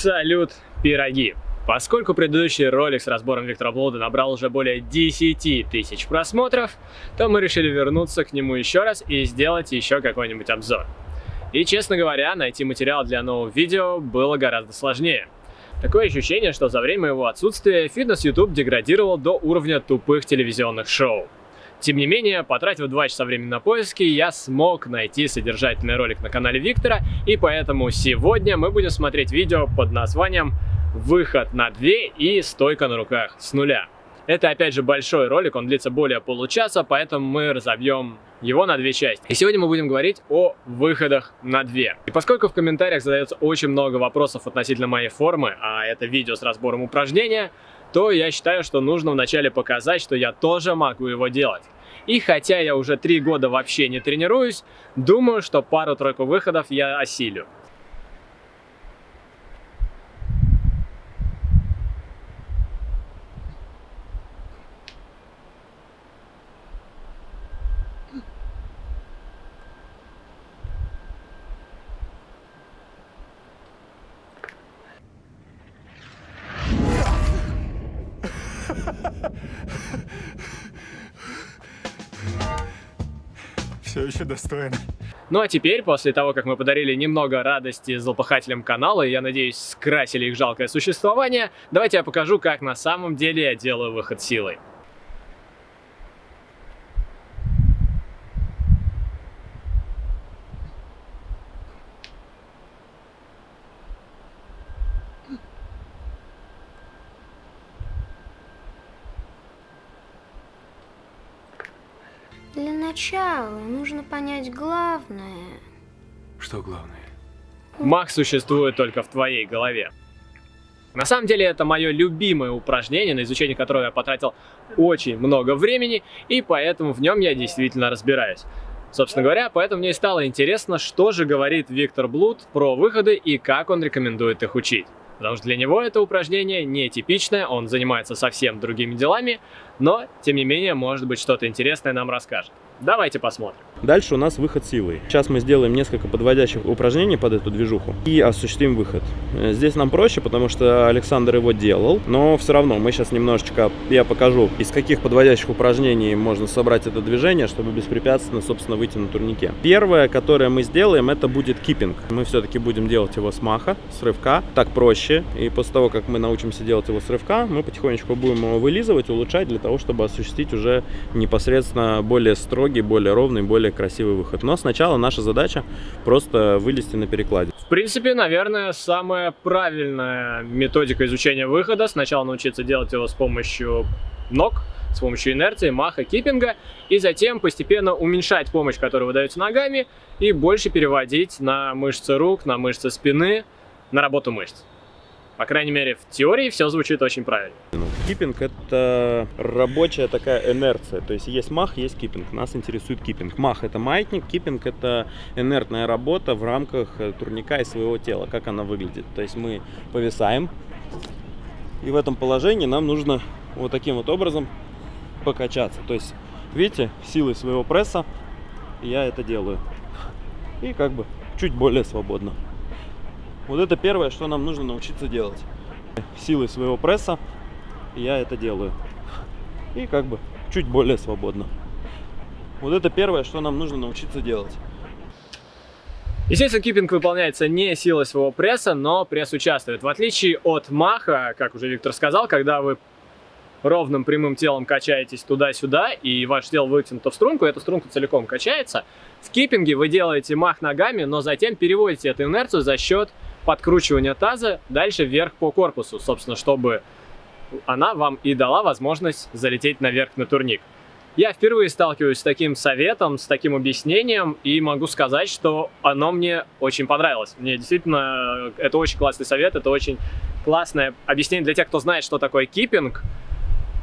Салют, пироги! Поскольку предыдущий ролик с разбором Виктора Блуда набрал уже более 10 тысяч просмотров, то мы решили вернуться к нему еще раз и сделать еще какой-нибудь обзор. И, честно говоря, найти материал для нового видео было гораздо сложнее. Такое ощущение, что за время его отсутствия фитнес YouTube деградировал до уровня тупых телевизионных шоу. Тем не менее, потратив 2 часа времени на поиски, я смог найти содержательный ролик на канале Виктора, и поэтому сегодня мы будем смотреть видео под названием «Выход на 2 и стойка на руках с нуля». Это опять же большой ролик, он длится более получаса, поэтому мы разобьем его на две части. И сегодня мы будем говорить о выходах на две. И поскольку в комментариях задается очень много вопросов относительно моей формы, а это видео с разбором упражнения, то я считаю, что нужно вначале показать, что я тоже могу его делать. И хотя я уже три года вообще не тренируюсь, думаю, что пару-тройку выходов я осилю. Достойно. Ну а теперь, после того, как мы подарили немного радости злопыхателям канала, и я надеюсь, скрасили их жалкое существование, давайте я покажу, как на самом деле я делаю выход силой. Начала нужно понять главное. Что главное? Мах существует только в твоей голове. На самом деле это мое любимое упражнение, на изучение которого я потратил очень много времени, и поэтому в нем я действительно разбираюсь. Собственно говоря, поэтому мне и стало интересно, что же говорит Виктор Блуд про выходы и как он рекомендует их учить. Потому что для него это упражнение нетипичное, он занимается совсем другими делами, но, тем не менее, может быть, что-то интересное нам расскажет. Давайте посмотрим. Дальше у нас выход силой. Сейчас мы сделаем несколько подводящих упражнений под эту движуху и осуществим выход. Э, здесь нам проще, потому что Александр его делал, но все равно мы сейчас немножечко, я покажу, из каких подводящих упражнений можно собрать это движение, чтобы беспрепятственно, собственно, выйти на турнике. Первое, которое мы сделаем, это будет киппинг. Мы все-таки будем делать его с маха, с рывка, так проще. И после того, как мы научимся делать его с рывка, мы потихонечку будем его вылизывать, улучшать для того, чтобы осуществить уже непосредственно более строгий строгий, более ровный, более красивый выход. Но сначала наша задача просто вылезти на перекладе. В принципе, наверное, самая правильная методика изучения выхода. Сначала научиться делать его с помощью ног, с помощью инерции, маха, киппинга, и затем постепенно уменьшать помощь, которую вы даете ногами, и больше переводить на мышцы рук, на мышцы спины, на работу мышц. По крайней мере, в теории все звучит очень правильно. Киппинг – это рабочая такая инерция. То есть есть мах, есть киппинг. Нас интересует киппинг. Мах – это маятник, киппинг – это инертная работа в рамках э, турника и своего тела. Как она выглядит. То есть мы повисаем, и в этом положении нам нужно вот таким вот образом покачаться. То есть, видите, силой своего пресса я это делаю. И как бы чуть более свободно. Вот это первое, что нам нужно научиться делать. Силой своего пресса я это делаю. И как бы чуть более свободно. Вот это первое, что нам нужно научиться делать. Естественно, киппинг выполняется не силой своего пресса, но пресс участвует. В отличие от маха, как уже Виктор сказал, когда вы ровным прямым телом качаетесь туда-сюда, и ваше тело вытянуто в струнку, эта струнка целиком качается, в киппинге вы делаете мах ногами, но затем переводите эту инерцию за счет подкручивания таза дальше вверх по корпусу, собственно, чтобы она вам и дала возможность залететь наверх на турник. Я впервые сталкиваюсь с таким советом, с таким объяснением, и могу сказать, что оно мне очень понравилось. Мне действительно, это очень классный совет, это очень классное объяснение для тех, кто знает, что такое киппинг.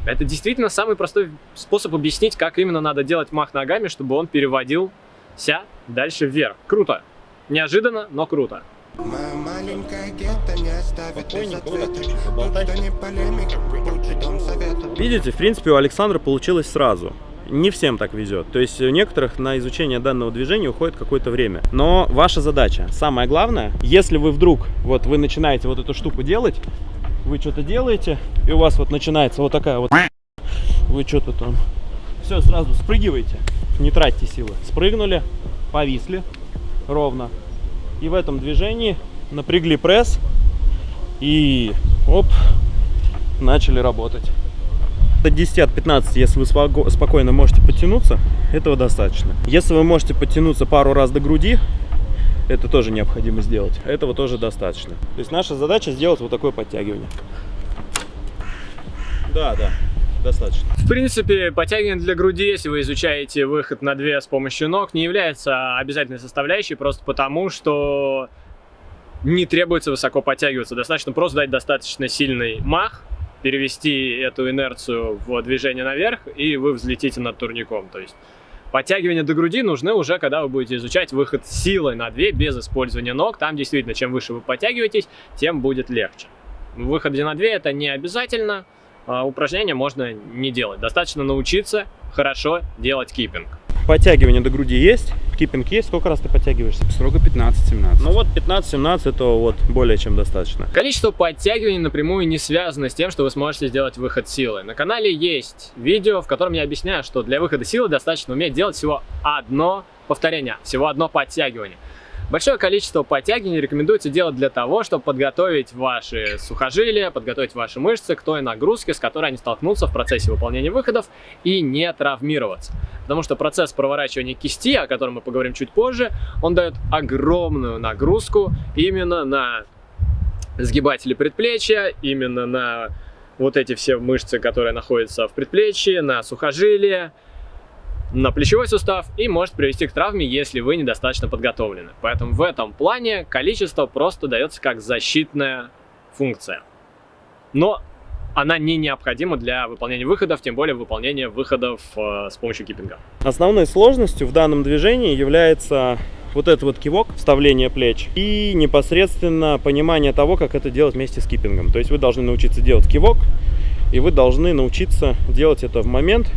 Это действительно самый простой способ объяснить, как именно надо делать мах ногами, чтобы он переводился дальше вверх. Круто. Неожиданно, но круто. Моя маленькая гетто не оставит без ответа Видите, в принципе, у Александра получилось сразу. Не всем так везет. То есть у некоторых на изучение данного движения уходит какое-то время. Но ваша задача, самое главное, если вы вдруг, вот вы начинаете вот эту штуку делать, вы что-то делаете, и у вас вот начинается вот такая вот, вы что-то там, все, сразу спрыгивайте, не тратьте силы. Спрыгнули, повисли ровно. И в этом движении напрягли пресс и оп, начали работать. От 10 от 15, если вы спокойно можете подтянуться, этого достаточно. Если вы можете подтянуться пару раз до груди, это тоже необходимо сделать. Этого тоже достаточно. То есть наша задача сделать вот такое подтягивание. Да, да, достаточно. В принципе, подтягивание для груди, если вы изучаете выход на две с помощью ног, не является обязательной составляющей, просто потому что не требуется высоко подтягиваться. Достаточно просто дать достаточно сильный мах, перевести эту инерцию в движение наверх, и вы взлетите над турником. То есть Подтягивания до груди нужны уже, когда вы будете изучать выход силой на 2 без использования ног. Там действительно, чем выше вы подтягиваетесь, тем будет легче. Выход на 2 это не обязательно. А, упражнения можно не делать. Достаточно научиться хорошо делать киппинг. Подтягивание до груди есть, киппинг есть. Сколько раз ты подтягиваешься? Строго 15-17. Ну вот 15-17 это вот более чем достаточно. Количество подтягиваний напрямую не связано с тем, что вы сможете сделать выход силы. На канале есть видео, в котором я объясняю, что для выхода силы достаточно уметь делать всего одно повторение, всего одно подтягивание. Большое количество подтягиваний рекомендуется делать для того, чтобы подготовить ваши сухожилия, подготовить ваши мышцы к той нагрузке, с которой они столкнутся в процессе выполнения выходов и не травмироваться. Потому что процесс проворачивания кисти, о котором мы поговорим чуть позже, он дает огромную нагрузку именно на сгибатели предплечья, именно на вот эти все мышцы, которые находятся в предплечье, на сухожилия, на плечевой сустав и может привести к травме, если вы недостаточно подготовлены. Поэтому в этом плане количество просто дается как защитная функция. Но она не необходима для выполнения выходов, тем более выполнения выходов э, с помощью киппинга. Основной сложностью в данном движении является вот этот вот кивок, вставление плеч и непосредственно понимание того, как это делать вместе с киппингом. То есть вы должны научиться делать кивок, и вы должны научиться делать это в момент,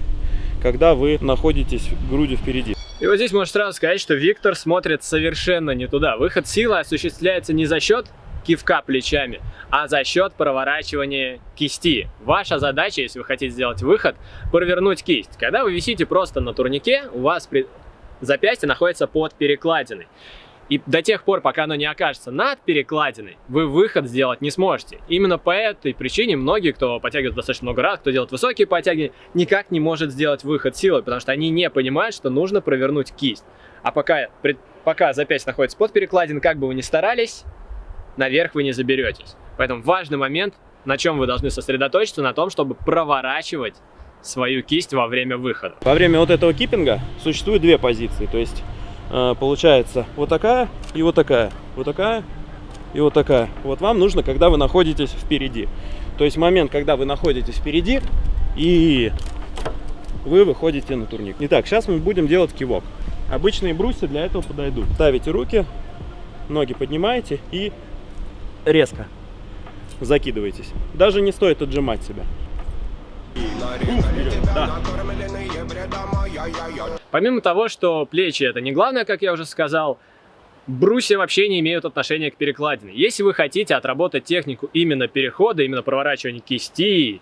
когда вы находитесь грудью впереди. И вот здесь можно сразу сказать, что Виктор смотрит совершенно не туда. Выход силы осуществляется не за счет кивка плечами, а за счет проворачивания кисти. Ваша задача, если вы хотите сделать выход, провернуть кисть. Когда вы висите просто на турнике, у вас при... запястье находится под перекладиной. И до тех пор, пока оно не окажется над перекладиной, вы выход сделать не сможете. Именно по этой причине многие, кто подтягивает достаточно много раз, кто делает высокие подтягивания, никак не может сделать выход силой, потому что они не понимают, что нужно провернуть кисть. А пока, пока запястье находится под перекладиной, как бы вы ни старались, наверх вы не заберетесь. Поэтому важный момент, на чем вы должны сосредоточиться, на том, чтобы проворачивать свою кисть во время выхода. Во время вот этого киппинга существует две позиции. То есть получается вот такая и вот такая, вот такая и вот такая. Вот вам нужно, когда вы находитесь впереди. То есть момент, когда вы находитесь впереди и вы выходите на турник. Итак, сейчас мы будем делать кивок. Обычные брусья для этого подойдут. Ставите руки, ноги поднимаете и резко закидываетесь. Даже не стоит отжимать себя. Помимо того, что плечи это не главное, как я уже сказал, брусья вообще не имеют отношения к перекладине. Если вы хотите отработать технику именно перехода, именно проворачивания кисти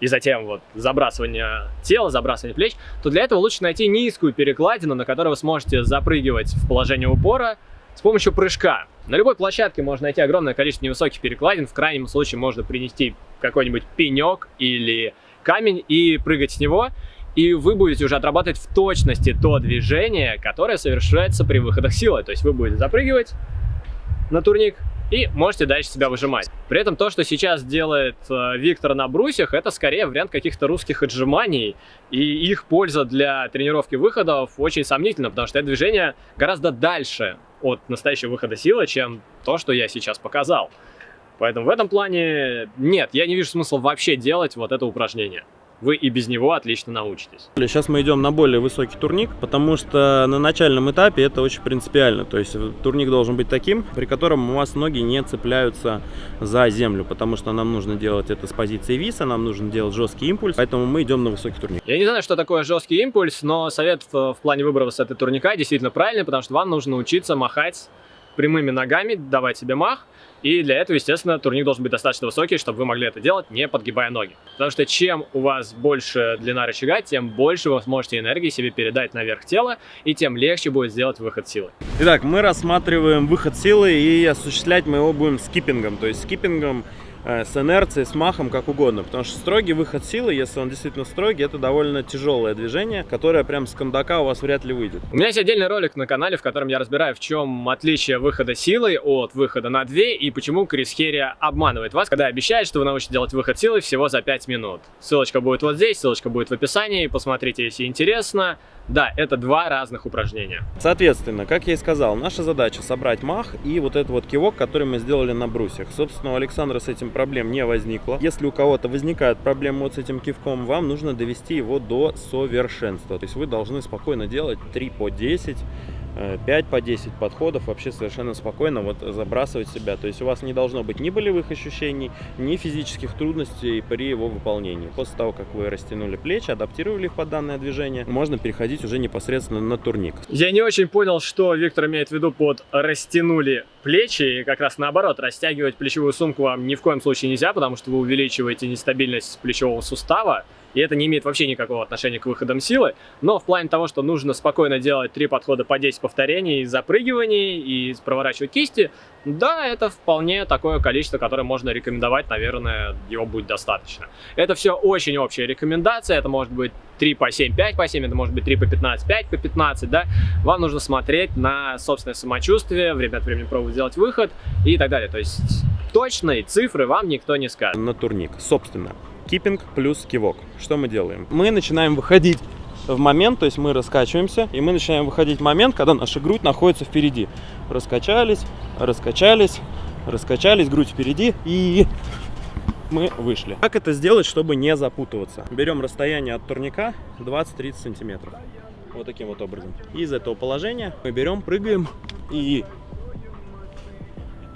и затем вот забрасывания тела, забрасывания плеч, то для этого лучше найти низкую перекладину, на которой вы сможете запрыгивать в положение упора с помощью прыжка. На любой площадке можно найти огромное количество невысоких перекладин, в крайнем случае можно принести какой-нибудь пенек или камень и прыгать с него, и вы будете уже отрабатывать в точности то движение, которое совершается при выходах силы. То есть вы будете запрыгивать на турник и можете дальше себя выжимать. При этом то, что сейчас делает э, Виктор на брусьях, это скорее вариант каких-то русских отжиманий, и их польза для тренировки выходов очень сомнительна, потому что это движение гораздо дальше от настоящего выхода силы, чем то, что я сейчас показал. Поэтому в этом плане нет, я не вижу смысла вообще делать вот это упражнение. Вы и без него отлично научитесь. Сейчас мы идем на более высокий турник, потому что на начальном этапе это очень принципиально. То есть турник должен быть таким, при котором у вас ноги не цепляются за землю, потому что нам нужно делать это с позиции виса, нам нужно делать жесткий импульс, поэтому мы идем на высокий турник. Я не знаю, что такое жесткий импульс, но совет в, в плане выбора высоты турника действительно правильный, потому что вам нужно учиться махать прямыми ногами, давать себе мах, и для этого, естественно, турник должен быть достаточно высокий, чтобы вы могли это делать, не подгибая ноги. Потому что чем у вас больше длина рычага, тем больше вы сможете энергии себе передать наверх тела, и тем легче будет сделать выход силы. Итак, мы рассматриваем выход силы, и осуществлять мы его будем скиппингом. То есть скиппингом Э, с инерцией, с махом, как угодно. Потому что строгий выход силы, если он действительно строгий, это довольно тяжелое движение, которое прям с кондака у вас вряд ли выйдет. У меня есть отдельный ролик на канале, в котором я разбираю, в чем отличие выхода силой от выхода на 2 и почему Крис Херри обманывает вас, когда обещает, что вы научитесь делать выход силой всего за 5 минут. Ссылочка будет вот здесь, ссылочка будет в описании, посмотрите, если интересно. Да, это два разных упражнения. Соответственно, как я и сказал, наша задача собрать мах и вот этот вот кивок, который мы сделали на брусьях. Собственно, у Александра с этим проблем не возникло. Если у кого-то возникают проблемы вот с этим кивком, вам нужно довести его до совершенства. То есть вы должны спокойно делать 3 по 10 5 по 10 подходов вообще совершенно спокойно вот забрасывать себя. То есть у вас не должно быть ни болевых ощущений, ни физических трудностей при его выполнении. После того, как вы растянули плечи, адаптировали их под данное движение, можно переходить уже непосредственно на турник. Я не очень понял, что Виктор имеет в виду под растянули плечи. И как раз наоборот, растягивать плечевую сумку вам ни в коем случае нельзя, потому что вы увеличиваете нестабильность плечевого сустава и это не имеет вообще никакого отношения к выходам силы, но в плане того, что нужно спокойно делать три подхода по 10 повторений, запрыгиваний и проворачивать кисти, да, это вполне такое количество, которое можно рекомендовать, наверное, его будет достаточно. Это все очень общая рекомендация, это может быть 3 по 7, 5 по 7, это может быть 3 по 15, 5 по 15, да. Вам нужно смотреть на собственное самочувствие, время от времени пробовать сделать выход и так далее. То есть точные цифры вам никто не скажет. На турник, собственно киппинг плюс кивок. Что мы делаем? Мы начинаем выходить в момент, то есть мы раскачиваемся, и мы начинаем выходить в момент, когда наша грудь находится впереди. Раскачались, раскачались, раскачались, грудь впереди, и мы вышли. Как это сделать, чтобы не запутываться? Берем расстояние от турника 20-30 сантиметров. Вот таким вот образом. из этого положения мы берем, прыгаем и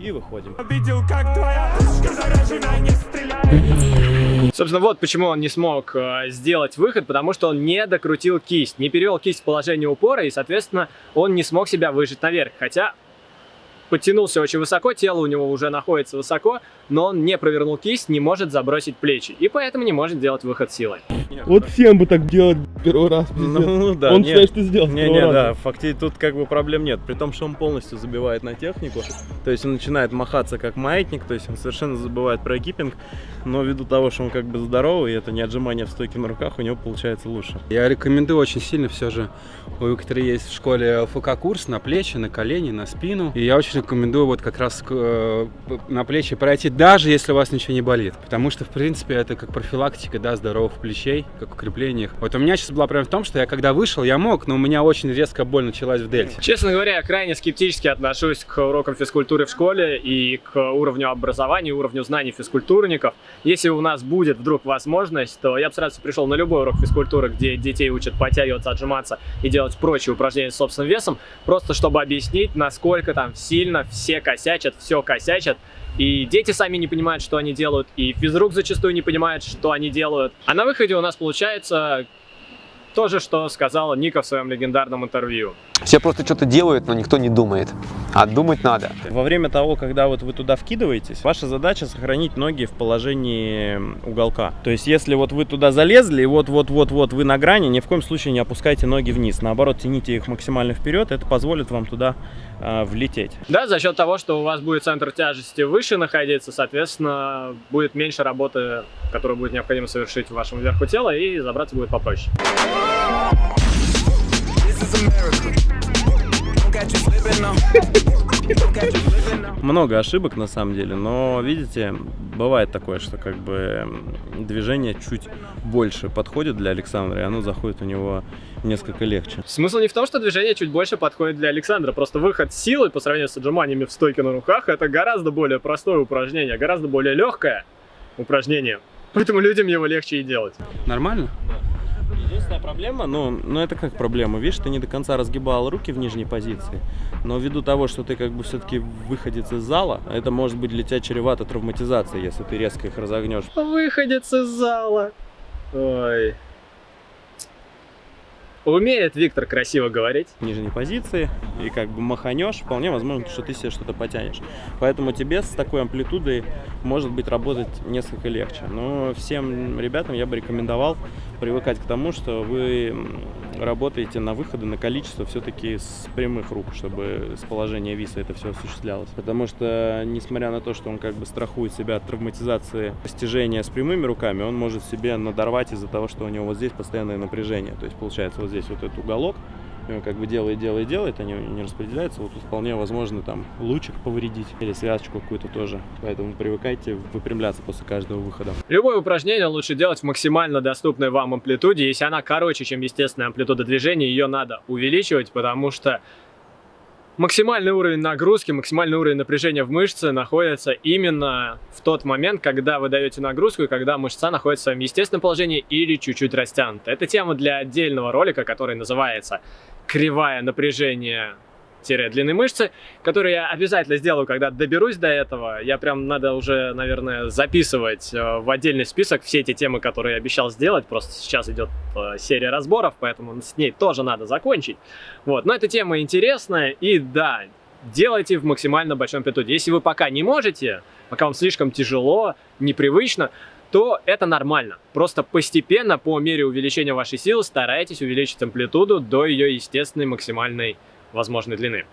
и выходим. Видел, как твоя не стреляет. Собственно, вот почему он не смог э, сделать выход, потому что он не докрутил кисть, не перевел кисть в положение упора, и, соответственно, он не смог себя выжить наверх. Хотя подтянулся очень высоко, тело у него уже находится высоко, но он не провернул кисть, не может забросить плечи, и поэтому не может делать выход силой. Вот всем бы так делать первый раз. Ну, да, он нет, считает, что сделал Не, не, да, фактически тут как бы проблем нет. При том, что он полностью забивает на технику. То есть он начинает махаться как маятник, то есть он совершенно забывает про экипинг. Но ввиду того, что он как бы здоровый, и это не отжимание в стойке на руках, у него получается лучше. Я рекомендую очень сильно все же. У Виктора есть в школе ФК-курс на плечи, на колени, на спину. И я очень рекомендую вот как раз э, на плечи пройти, даже если у вас ничего не болит. Потому что, в принципе, это как профилактика, да, здоровых плечей, как укрепление их. Вот у меня сейчас была проблема в том, что я когда вышел, я мог, но у меня очень резко боль началась в дельте. Честно говоря, я крайне скептически отношусь к урокам физкультуры в школе и к уровню образования, уровню знаний физкультурников. Если у нас будет вдруг возможность, то я бы сразу пришел на любой урок физкультуры, где детей учат подтягиваться, отжиматься и делать прочие упражнения с собственным весом, просто чтобы объяснить, насколько там сильно все косячат, все косячат, и дети сами не понимают, что они делают, и физрук зачастую не понимает, что они делают. А на выходе у нас получается то же, что сказала Ника в своем легендарном интервью. Все просто что-то делают, но никто не думает. А думать надо. Во время того, когда вот вы туда вкидываетесь, ваша задача сохранить ноги в положении уголка. То есть, если вот вы туда залезли, и вот-вот-вот-вот вы на грани, ни в коем случае не опускайте ноги вниз. Наоборот, тяните их максимально вперед, это позволит вам туда э, влететь. Да, за счет того, что у вас будет центр тяжести выше находиться, соответственно, будет меньше работы, которую будет необходимо совершить в вашем верху тела, и забраться будет попроще. Много ошибок на самом деле, но видите, бывает такое, что как бы движение чуть больше подходит для Александра, и оно заходит у него несколько легче. Смысл не в том, что движение чуть больше подходит для Александра, просто выход силы по сравнению с отжиманиями в стойке на руках это гораздо более простое упражнение, гораздо более легкое упражнение. Поэтому людям его легче и делать. Нормально? Единственная проблема, ну, ну это как проблема, видишь, ты не до конца разгибал руки в нижней позиции, но ввиду того, что ты как бы все-таки выходец из зала, это может быть для тебя чревато травматизацией, если ты резко их разогнешь. Выходец из зала. Ой. Умеет Виктор красиво говорить. в нижней позиции и как бы маханешь, вполне возможно, что ты себе что-то потянешь. Поэтому тебе с такой амплитудой может быть работать несколько легче. Но всем ребятам я бы рекомендовал привыкать к тому, что вы работаете на выходы, на количество все-таки с прямых рук, чтобы с положения виса это все осуществлялось. Потому что, несмотря на то, что он как бы страхует себя от травматизации постижения с прямыми руками, он может себе надорвать из-за того, что у него вот здесь постоянное напряжение. То есть получается вот здесь вот этот уголок, и он как бы делает, делает, делает, они не распределяются. Вот тут вполне возможно там лучик повредить или связочку какую-то тоже. Поэтому привыкайте выпрямляться после каждого выхода. Любое упражнение лучше делать в максимально доступной вам амплитуде. Если она короче, чем естественная амплитуда движения, ее надо увеличивать, потому что максимальный уровень нагрузки, максимальный уровень напряжения в мышце находится именно в тот момент, когда вы даете нагрузку и когда мышца находится в своем естественном положении или чуть-чуть растянута. Это тема для отдельного ролика, который называется «Кривая напряжения длины мышцы, который я обязательно сделаю, когда доберусь до этого. Я прям надо уже, наверное, записывать э, в отдельный список все эти темы, которые я обещал сделать. Просто сейчас идет э, серия разборов, поэтому с ней тоже надо закончить. Вот, но эта тема интересная, и да, делайте в максимально большом амплитуде. Если вы пока не можете, пока вам слишком тяжело, непривычно, то это нормально. Просто постепенно, по мере увеличения вашей силы, старайтесь увеличить амплитуду до ее естественной максимальной возможной длины.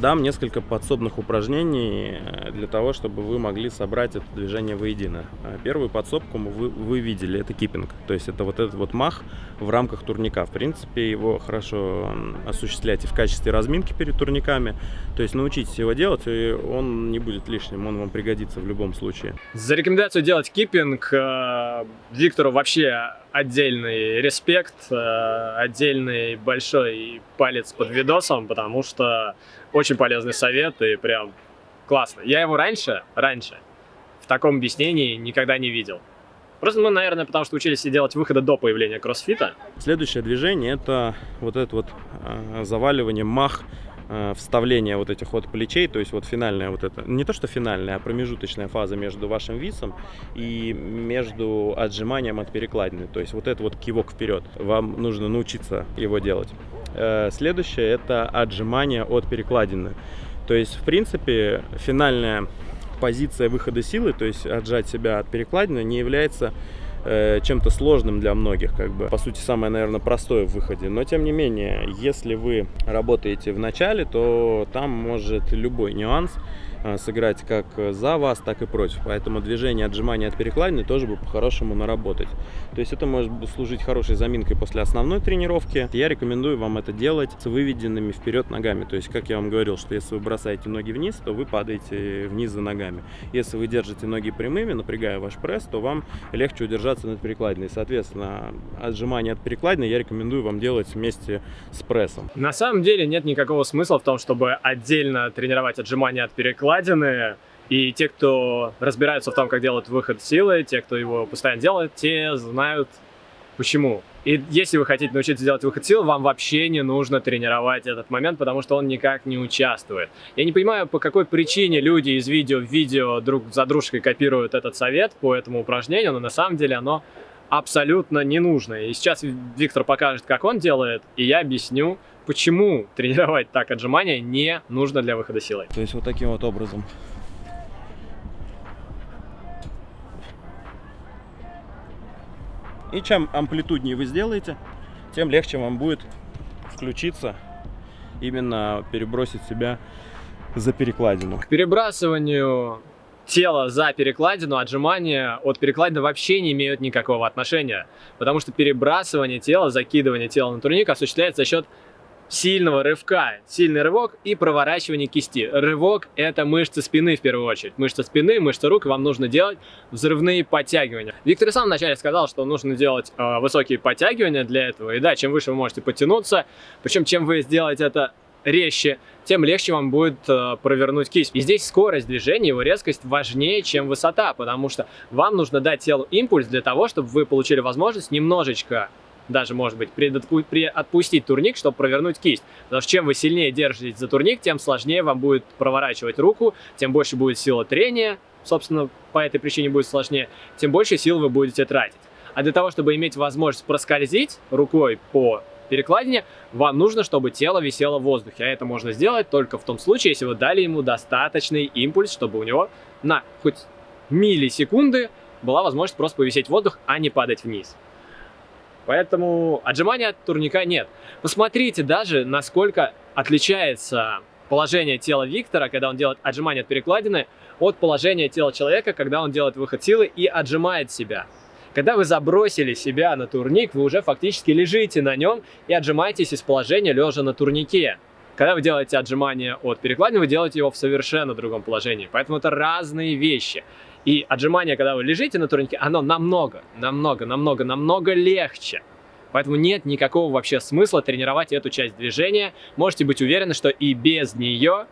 Дам несколько подсобных упражнений э, для того, чтобы вы могли собрать это движение воедино. Э, Первую подсобку вы, вы видели, это киппинг. То есть это вот этот вот мах в рамках турника. В принципе, его хорошо и в качестве разминки перед турниками. То есть научитесь его делать, и он не будет лишним, он вам пригодится в любом случае. За рекомендацию делать киппинг э, Виктору вообще отдельный респект, э, отдельный большой палец под видосом, потому что очень полезный совет и прям классно. Я его раньше, раньше в таком объяснении никогда не видел. Просто, ну, наверное, потому что учились делать выхода до появления кроссфита. Следующее движение это вот это вот э, заваливание мах вставление вот этих вот плечей, то есть вот финальная вот это, не то что финальная, а промежуточная фаза между вашим висом и между отжиманием от перекладины. То есть вот это вот кивок вперед. Вам нужно научиться его делать. Э, Следующее это отжимание от перекладины. То есть, в принципе, финальная позиция выхода силы, то есть отжать себя от перекладины, не является э, чем-то сложным для многих, как бы, по сути, самое, наверное, простое в выходе. Но, тем не менее, если вы работаете в начале, то там может любой нюанс сыграть как за вас, так и против. Поэтому движение отжимания от перекладины тоже бы по-хорошему наработать. То есть это может служить хорошей заминкой после основной тренировки. Я рекомендую вам это делать с выведенными вперед ногами. То есть, как я вам говорил, что если вы бросаете ноги вниз, то вы падаете вниз за ногами. Если вы держите ноги прямыми, напрягая ваш пресс, то вам легче удержаться над перекладиной. Соответственно, отжимание от перекладины я рекомендую вам делать вместе с прессом. На самом деле нет никакого смысла в том, чтобы отдельно тренировать отжимания от перекладины. И те, кто разбираются в том, как делать выход силы, те, кто его постоянно делает, те знают почему. И если вы хотите научиться делать выход сил, вам вообще не нужно тренировать этот момент, потому что он никак не участвует. Я не понимаю, по какой причине люди из видео в видео друг за дружкой копируют этот совет по этому упражнению, но на самом деле оно абсолютно не нужно. И сейчас Виктор покажет, как он делает, и я объясню, почему тренировать так отжимания не нужно для выхода силой. То есть вот таким вот образом. И чем амплитуднее вы сделаете, тем легче вам будет включиться, именно перебросить себя за перекладину. К перебрасыванию тела за перекладину, отжимания от перекладины вообще не имеют никакого отношения. Потому что перебрасывание тела, закидывание тела на турник осуществляется за счет сильного рывка. Сильный рывок и проворачивание кисти. Рывок – это мышцы спины в первую очередь. Мышцы спины, мышцы рук, вам нужно делать взрывные подтягивания. Виктор сам вначале сказал, что нужно делать э, высокие подтягивания для этого. И да, чем выше вы можете подтянуться, причем чем вы сделаете это резче, тем легче вам будет э, провернуть кисть. И здесь скорость движения, его резкость важнее, чем высота, потому что вам нужно дать телу импульс для того, чтобы вы получили возможность немножечко даже, может быть, отпустить турник, чтобы провернуть кисть. Потому что чем вы сильнее держитесь за турник, тем сложнее вам будет проворачивать руку, тем больше будет сила трения, собственно, по этой причине будет сложнее, тем больше сил вы будете тратить. А для того, чтобы иметь возможность проскользить рукой по перекладине, вам нужно, чтобы тело висело в воздухе. А это можно сделать только в том случае, если вы дали ему достаточный импульс, чтобы у него на хоть миллисекунды была возможность просто повисеть воздух, а не падать вниз. Поэтому отжимания от турника нет. Посмотрите даже, насколько отличается положение тела Виктора, когда он делает отжимания от перекладины, от положения тела человека, когда он делает выход силы и отжимает себя. Когда вы забросили себя на турник, вы уже фактически лежите на нем и отжимаетесь из положения лежа на турнике. Когда вы делаете отжимание от перекладины, вы делаете его в совершенно другом положении. Поэтому это разные вещи. И отжимание, когда вы лежите на турнике, оно намного, намного, намного, намного легче. Поэтому нет никакого вообще смысла тренировать эту часть движения. Можете быть уверены, что и без нее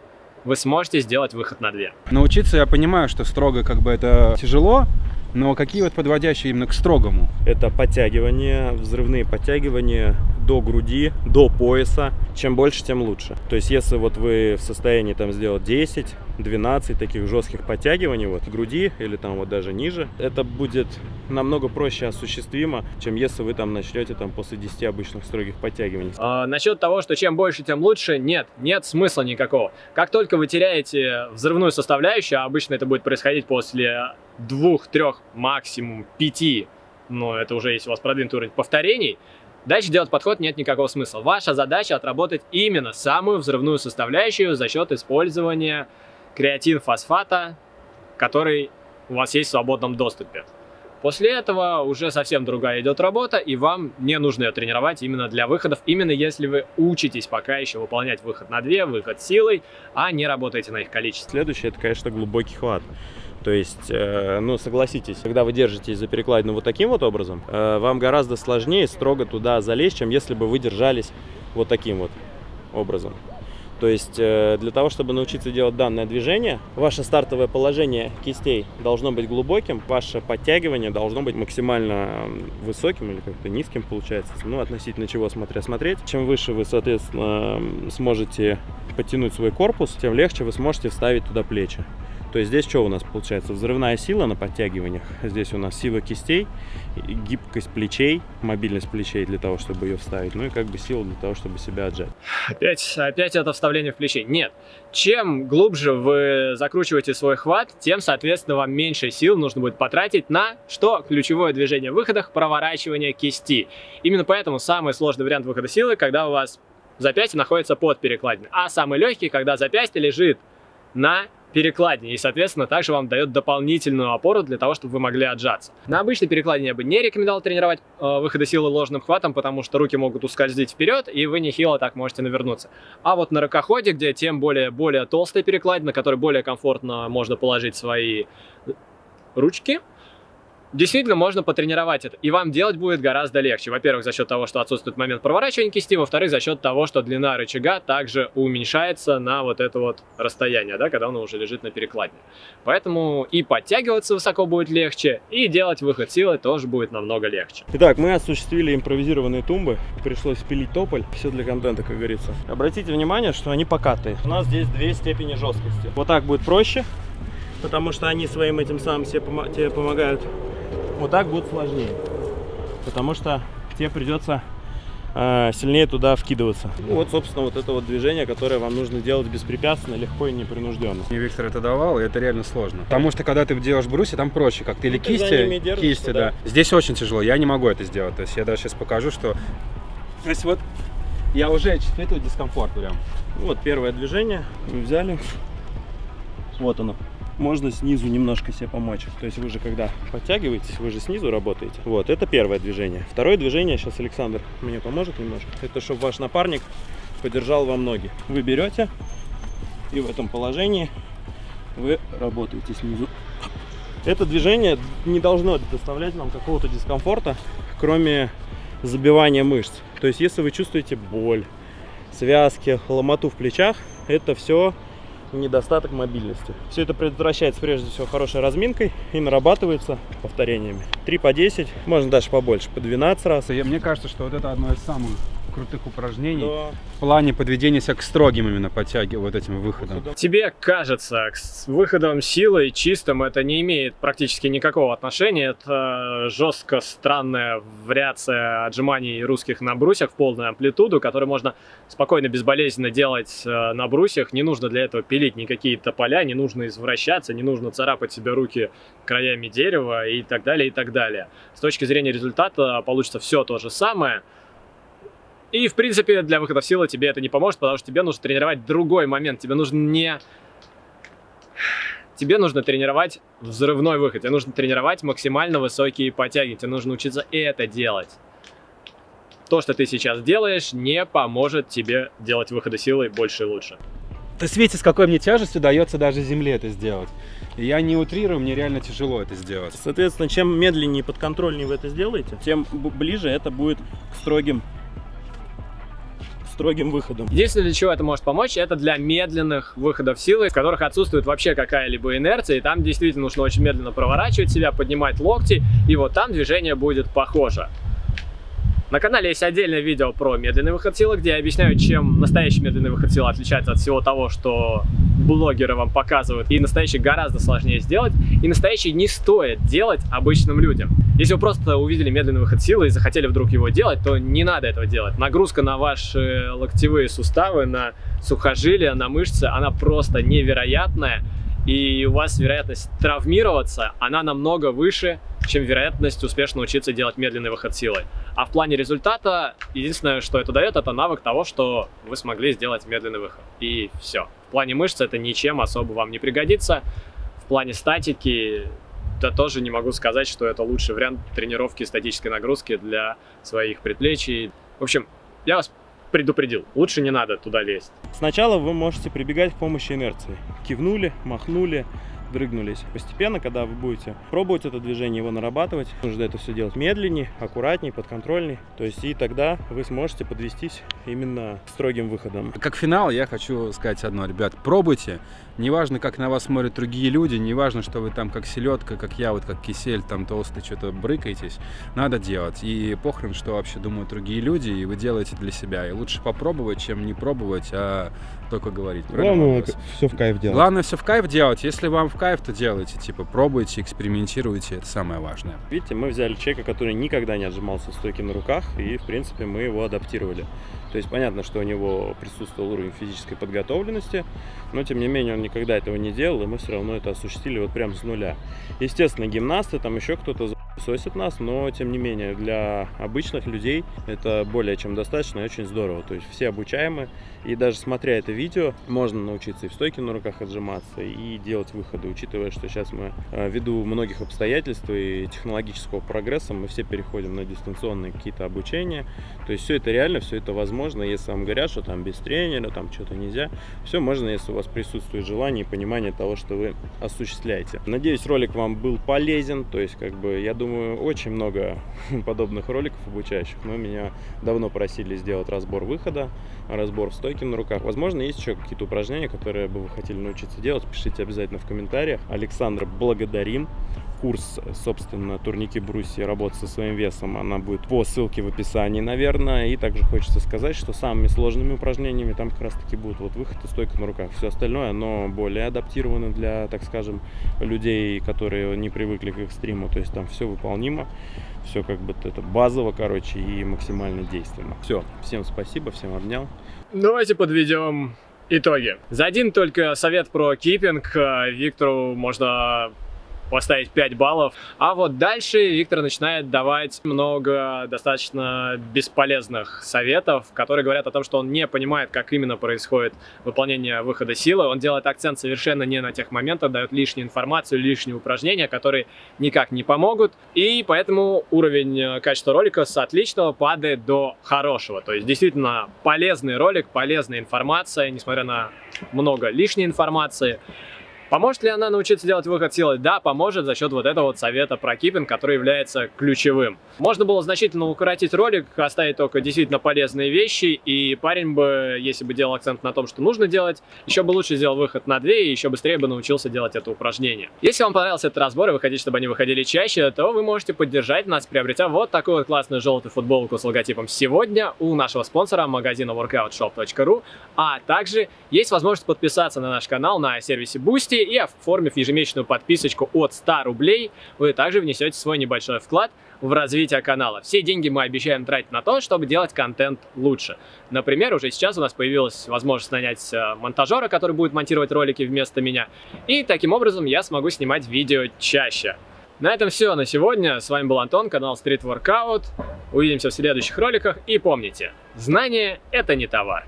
вы сможете сделать выход на дверь. Научиться я понимаю, что строго как бы это тяжело, но какие вот подводящие именно к строгому? Это подтягивания, взрывные подтягивания до груди, до пояса. Чем больше, тем лучше. То есть, если вот вы в состоянии там сделать 10, 12 таких жестких подтягиваний вот к груди или там вот даже ниже, это будет намного проще осуществимо, чем если вы там начнете там после 10 обычных строгих подтягиваний. А, насчет того, что чем больше, тем лучше, нет, нет смысла никакого. Как только вы теряете взрывную составляющую, а обычно это будет происходить после двух, трех, максимум пяти, но это уже если у вас продвинутый уровень повторений, Дальше делать подход нет никакого смысла. Ваша задача отработать именно самую взрывную составляющую за счет использования креатин-фосфата, который у вас есть в свободном доступе. После этого уже совсем другая идет работа, и вам не нужно ее тренировать именно для выходов, именно если вы учитесь пока еще выполнять выход на две, выход силой, а не работаете на их количестве. Следующее, это, конечно, глубокий хват. То есть, э, ну, согласитесь, когда вы держитесь за перекладину вот таким вот образом, э, вам гораздо сложнее строго туда залезть, чем если бы вы держались вот таким вот образом. То есть, э, для того, чтобы научиться делать данное движение, ваше стартовое положение кистей должно быть глубоким, ваше подтягивание должно быть максимально высоким или как-то низким получается, ну, относительно чего смотря смотреть. Чем выше вы, соответственно, сможете подтянуть свой корпус, тем легче вы сможете вставить туда плечи. То есть здесь что у нас получается? Взрывная сила на подтягиваниях. Здесь у нас сила кистей, гибкость плечей, мобильность плечей для того, чтобы ее вставить. Ну и как бы сила для того, чтобы себя отжать. Опять, опять это вставление в плечи. Нет. Чем глубже вы закручиваете свой хват, тем, соответственно, вам меньше сил нужно будет потратить на что? Ключевое движение в выходах, проворачивание кисти. Именно поэтому самый сложный вариант выхода силы, когда у вас запястье находится под перекладиной. А самый легкий, когда запястье лежит на перекладине. И, соответственно, также вам дает дополнительную опору для того, чтобы вы могли отжаться. На обычной перекладине я бы не рекомендовал тренировать э, выходы силы ложным хватом, потому что руки могут ускользить вперед, и вы нехило так можете навернуться. А вот на рукоходе, где тем более, более толстая перекладина, на которой более комфортно можно положить свои ручки, Действительно, можно потренировать это, и вам делать будет гораздо легче. Во-первых, за счет того, что отсутствует момент проворачивания кисти, во-вторых, за счет того, что длина рычага также уменьшается на вот это вот расстояние, да, когда он уже лежит на перекладине. Поэтому и подтягиваться высоко будет легче, и делать выход силы тоже будет намного легче. Итак, мы осуществили импровизированные тумбы, пришлось пилить тополь, все для контента, как говорится. Обратите внимание, что они покатые. У нас здесь две степени жесткости. Вот так будет проще, потому что они своим этим самым тебе помогают вот так будет сложнее. Потому что тебе придется э, сильнее туда вкидываться. Ну, вот, собственно, вот это вот движение, которое вам нужно делать беспрепятственно, легко и непринужденно. Мне Виктор это давал, и это реально сложно. Потому что, когда ты делаешь брусья, там проще, как ты или кисти, держишься, кисти, да. да. Здесь очень тяжело, я не могу это сделать. То есть я даже сейчас покажу, что... То есть вот я уже чувствую дискомфорт прям. Вот первое движение мы взяли. Вот оно можно снизу немножко себе помочь. То есть вы же когда подтягиваетесь, вы же снизу работаете. Вот, это первое движение. Второе движение, сейчас Александр мне поможет немножко. Это чтобы ваш напарник подержал вам ноги. Вы берете и в этом положении вы работаете снизу. Это движение не должно доставлять нам какого-то дискомфорта, кроме забивания мышц. То есть если вы чувствуете боль, связки, ломоту в плечах. Это все недостаток мобильности. Все это предотвращается прежде всего хорошей разминкой и нарабатывается повторениями. 3 по 10, можно даже побольше, по 12 раз. Я- Мне кажется, что вот это одно из самых крутых упражнений Да. в плане подведения себя к строгим именно подтягиваниям, вот этим выходом. Тебе кажется, с выходом силы чистым это не имеет практически никакого отношения. Это жестко странная вариация отжиманий русских на брусьях в полную амплитуду, которую можно спокойно, безболезненно делать э, на брусьях. Не нужно для этого пилить никакие тополя, не нужно извращаться, не нужно царапать себе руки краями дерева и так далее, и так далее. С точки зрения результата получится все то же самое. И, в принципе, для выхода в силу тебе это не поможет, потому что тебе нужно тренировать другой момент. Тебе нужно не... Тебе нужно тренировать взрывной выход. Тебе нужно тренировать максимально высокие подтяги. Тебе нужно учиться это делать. То, что ты сейчас делаешь, не поможет тебе делать выходы силы больше и лучше. Ты свети, с какой мне тяжестью дается даже земле это сделать. Я не утрирую, мне реально тяжело это сделать. Соответственно, чем медленнее и подконтрольнее вы это сделаете, тем ближе это будет к строгим, строгим выходам. Единственное, для чего это может помочь, это для медленных выходов силы, в которых отсутствует вообще какая-либо инерция, и там действительно нужно очень медленно проворачивать себя, поднимать локти, и вот там движение будет похоже. На канале есть отдельное видео про медленный выход силы, где я объясняю, чем настоящий медленный выход силы отличается от всего того, что блогеры вам показывают. И настоящий гораздо сложнее сделать, и настоящий не стоит делать обычным людям. Если вы просто увидели медленный выход силы и захотели вдруг его делать, то не надо этого делать. Нагрузка на ваши локтевые суставы, на сухожилия, на мышцы, она просто невероятная. И у вас вероятность травмироваться, она намного выше, чем вероятность успешно учиться делать медленный выход силой. А в плане результата, единственное, что это дает, это навык того, что вы смогли сделать медленный выход. И все. В плане мышц это ничем особо вам не пригодится. В плане статики, да тоже не могу сказать, что это лучший вариант тренировки статической нагрузки для своих предплечий. В общем, я вас предупредил, лучше не надо туда лезть. Сначала вы можете прибегать к помощи инерции. Кивнули, махнули, дрыгнулись. Постепенно, когда вы будете пробовать это движение, его нарабатывать, нужно это все делать медленнее, аккуратнее, подконтрольней. То есть и тогда вы сможете подвестись именно к строгим выходам. Как финал я хочу сказать одно, ребят, пробуйте. Неважно, как на вас смотрят другие люди, неважно, что вы там как селедка, как я, вот как кисель, там толстый, что-то брыкаетесь, надо делать. И похрен, что вообще думают другие люди, и вы делаете для себя. И лучше попробовать, чем не пробовать, а только говорить. Главное, все в кайф делать. Главное все в кайф делать. Если вам в кайф, то делайте. Типа, пробуйте, экспериментируйте, это самое важное. Видите, мы взяли человека, который никогда не отжимался в стойке на руках, и, в принципе, мы его адаптировали. То есть понятно, что у него присутствовал уровень физической подготовленности, но, тем не менее, он никогда этого не делал, и мы все равно это осуществили вот прям с нуля. Естественно, гимнасты, там еще кто-то сосит нас, но, тем не менее, для обычных людей это более чем достаточно и очень здорово. То есть все обучаемы, и даже смотря это видео, можно научиться и в стойке на руках отжиматься, и делать выходы, учитывая, что сейчас мы, э, ввиду многих обстоятельств и технологического прогресса, мы все переходим на дистанционные какие-то обучения. То есть все это реально, все это возможно, если вам говорят, что там без тренера, там что-то нельзя. Все можно, если у вас присутствует желание и понимание того, что вы осуществляете. Надеюсь, ролик вам был полезен. То есть, как бы, я думаю, очень много подобных роликов обучающих. Но меня давно просили сделать разбор выхода, разбор в стойке на руках. Возможно, есть еще какие-то упражнения, которые бы вы хотели научиться делать. Пишите обязательно в комментариях. Александра, благодарим. Курс, собственно, турники брусья, работа со своим весом, она будет по ссылке в описании, наверное. И также хочется сказать, что самыми сложными упражнениями там как раз таки будут вот выход и стойка на руках. Все остальное, оно более адаптировано для, так скажем, людей, которые не привыкли к экстриму. То есть там все выполнимо, все как бы это базово, короче, и максимально действенно. Все, всем спасибо, всем обнял. Давайте подведем итоги. За один только совет про киппинг э, Виктору можно поставить 5 баллов. А вот дальше Виктор начинает давать много достаточно бесполезных советов, которые говорят о том, что он не понимает, как именно происходит выполнение выхода силы. Он делает акцент совершенно не на тех моментах, дает лишнюю информацию, лишние упражнения, которые никак не помогут. И поэтому уровень э, качества ролика с отличного падает до хорошего. То есть действительно полезный ролик, полезная информация, несмотря на много лишней информации. Поможет ли она научиться делать выход силы? Да, поможет за счет вот этого вот совета про киппинг, который является ключевым. Можно было значительно укоротить ролик, оставить только действительно полезные вещи, и парень бы, если бы делал акцент на том, что нужно делать, еще бы лучше сделал выход на 2 и еще быстрее бы научился делать это упражнение. Если вам понравился этот разбор и вы хотите, чтобы они выходили чаще, то вы можете поддержать нас, приобретя вот такую вот классную желтую футболку с логотипом «Сегодня» у нашего спонсора магазина workoutshop.ru, а также есть возможность подписаться на наш канал на сервисе Boosty, и оформив ежемесячную подписочку от 100 рублей, вы также внесете свой небольшой вклад в развитие канала. Все деньги мы обещаем тратить на то, чтобы делать контент лучше. Например, уже сейчас у нас появилась возможность нанять э, монтажера, который будет монтировать ролики вместо меня. И таким образом я смогу снимать видео чаще. На этом все на сегодня. С вами был Антон, канал Street Workout. Увидимся в следующих роликах. И помните, знание это не товар.